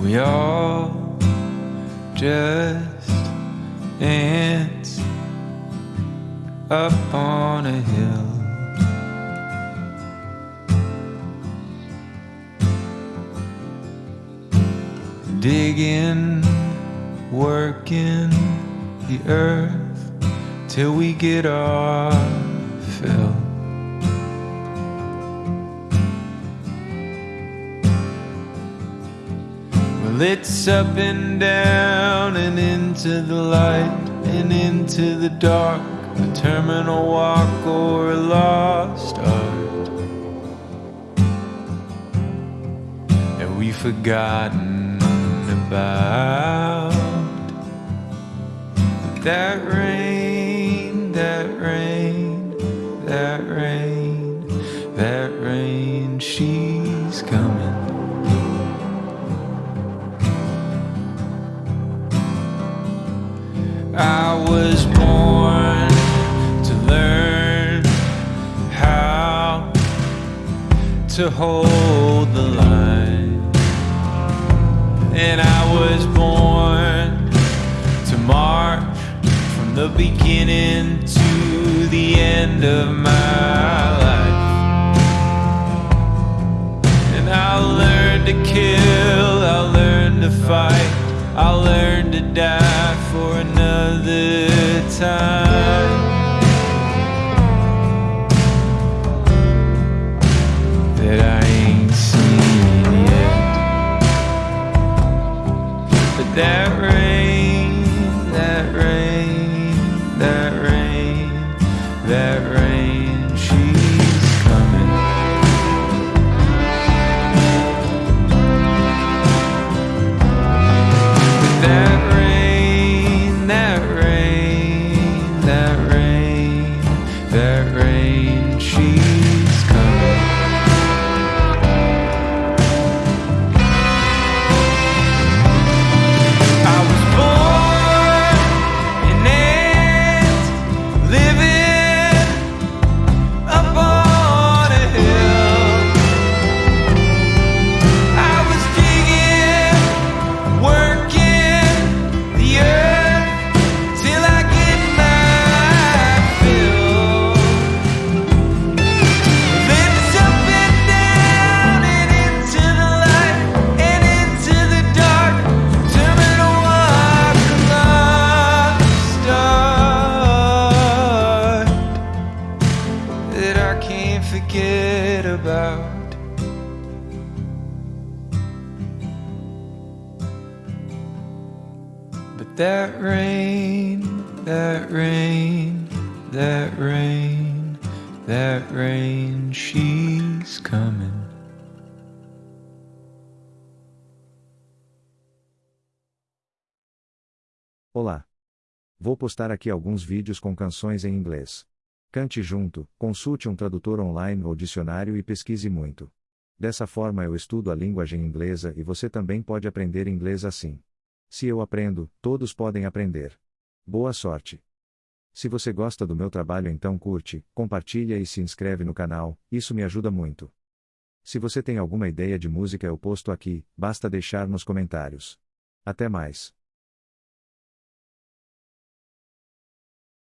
We all just ants up on a hill. Digging, working the earth till we get our fill. It's up and down and into the light and into the dark, a terminal walk or a lost art. That we've forgotten about. I was born to learn how to hold the line. And I was born to march from the beginning to the end of my life. And I'll learn to kill, I'll learn to fight, I'll learn to die for another time. That I ain't seen yet. But that rain, that rain, that rain, that rain, that rain, she's coming. Olá! Vou postar aqui alguns vídeos com canções em inglês. Cante junto, consulte um tradutor online ou dicionário e pesquise muito. Dessa forma eu estudo a linguagem inglesa e você também pode aprender inglês assim. Se eu aprendo, todos podem aprender. Boa sorte! Se você gosta do meu trabalho então curte, compartilha e se inscreve no canal, isso me ajuda muito. Se você tem alguma ideia de música eu posto aqui, basta deixar nos comentários. Até mais!